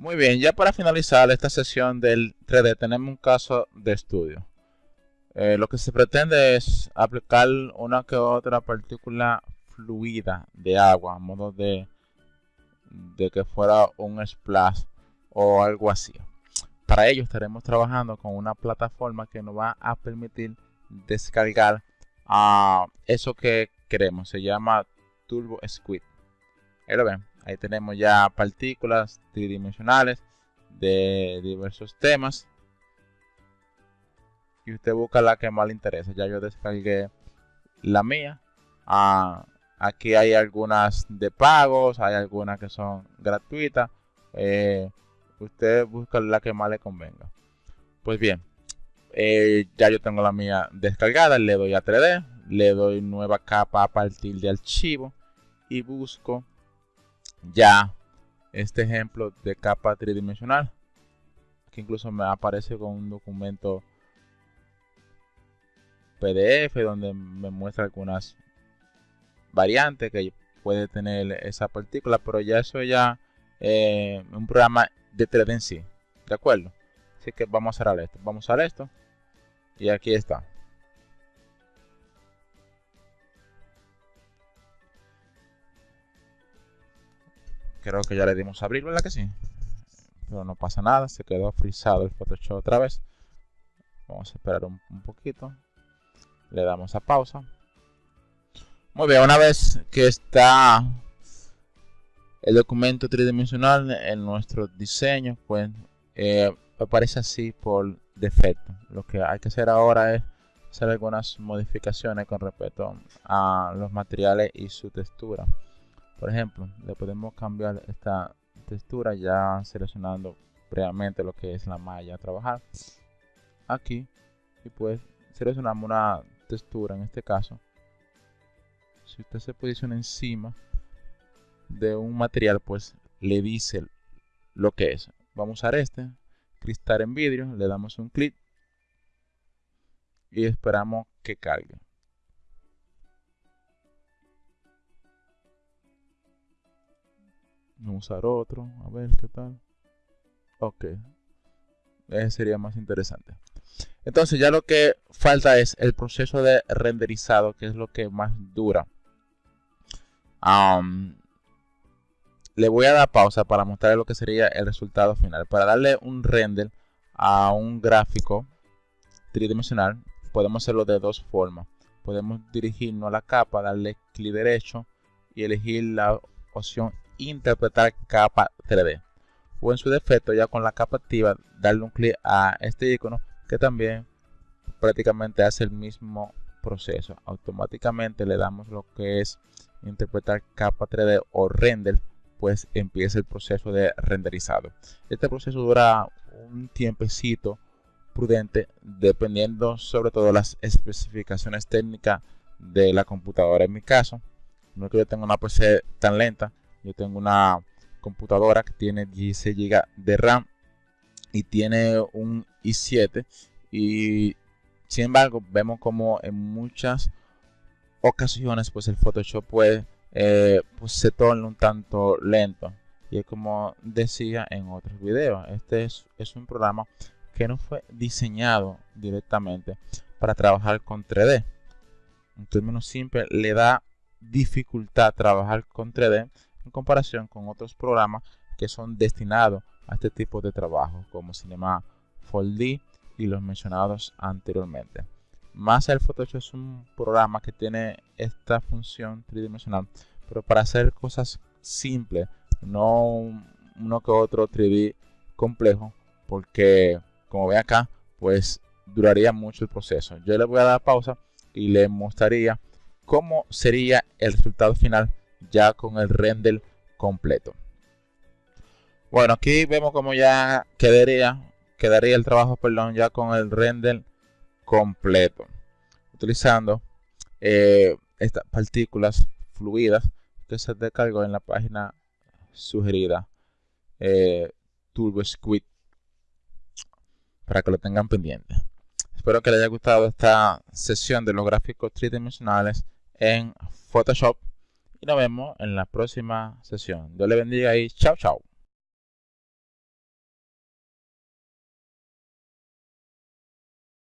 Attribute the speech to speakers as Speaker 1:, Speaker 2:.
Speaker 1: Muy bien, ya para finalizar esta sesión del 3D tenemos un caso de estudio. Eh, lo que se pretende es aplicar una que otra partícula fluida de agua a modo de, que fuera un splash o algo así. Para ello estaremos trabajando con una plataforma que nos va a permitir descargar a eso que queremos. Se llama Turbo Squid. Ahí lo ven. Ahí tenemos ya partículas tridimensionales de diversos temas. Y usted busca la que más le interesa. Ya yo descargué la mía. Ah, aquí hay algunas de pagos, hay algunas que son gratuitas. Eh, usted busca la que más le convenga. Pues bien, eh, ya yo tengo la mía descargada. Le doy a 3D, le doy nueva capa a partir de archivo y busco ya este ejemplo de capa tridimensional que incluso me aparece con un documento PDF donde me muestra algunas variantes que puede tener esa partícula pero ya eso ya eh, un programa de 3D en sí de acuerdo así que vamos a cerrar esto vamos a usar esto y aquí está Creo que ya le dimos a abrir, ¿verdad que sí? Pero no pasa nada, se quedó frisado el Photoshop otra vez. Vamos a esperar un, poquito. Le damos a pausa. Muy bien, una vez que está el documento tridimensional en nuestro diseño, pues eh, aparece así por defecto. Lo que hay que hacer ahora es hacer algunas modificaciones con respecto a los materiales y su textura. Por ejemplo, le podemos cambiar esta textura ya seleccionando previamente lo que es la malla a trabajar. Aquí y pues seleccionamos una textura en este caso. Si usted se posiciona encima de un material, pues le dice lo que es. Vamos a usar este, cristal en vidrio, le damos un clic y esperamos que cargue. Vamos usar otro, a ver qué tal. Ok. Ese sería más interesante. Entonces ya lo que falta es el proceso de renderizado, que es lo que más dura. le voy a dar pausa para mostrar lo que sería el resultado final. Para darle un render a un gráfico tridimensional, podemos hacerlo de dos formas. Podemos dirigirnos a la capa, darle clic derecho y elegir la opción interpretar capa 3D. O en su defecto, ya con la capa activa, darle un clic a este icono que también prácticamente hace el mismo proceso. Automáticamente le damos lo que es interpretar capa 3D o render, pues empieza el proceso de renderizado. Este proceso dura un tiempecito prudente dependiendo sobre todo las especificaciones técnicas de la computadora. En mi caso, no es que yo tenga una PC tan lenta, yo tengo una computadora que tiene 16 GB de RAM y tiene un i7 y sin embargo vemos como en muchas ocasiones pues el Photoshop puede eh, pues se torna un tanto lento. Y es como decía en otros videos este es, es un programa que no fue diseñado directamente para trabajar con 3D en términos simples le da dificultad trabajar con 3D en comparación con otros programas que son destinados a este tipo de trabajo como Cinema 4D y los mencionados anteriormente. Más el Photoshop es un programa que tiene esta función tridimensional, pero para hacer cosas simples, no uno que otro 3D complejo, porque como ve acá, pues duraría mucho el proceso. Yo le voy a dar pausa y le mostraría cómo sería el resultado final ya con el render completo. Bueno, aquí vemos como ya quedaría, quedaría el trabajo, perdón, ya con el render completo. Utilizando eh, estas partículas fluidas que se descargó en la página sugerida eh, Turbo Squid para que lo tengan pendiente. Espero que les haya gustado esta sesión de los gráficos tridimensionales en Photoshop y nos vemos en la próxima sesión. Dios le bendiga y chao, chao.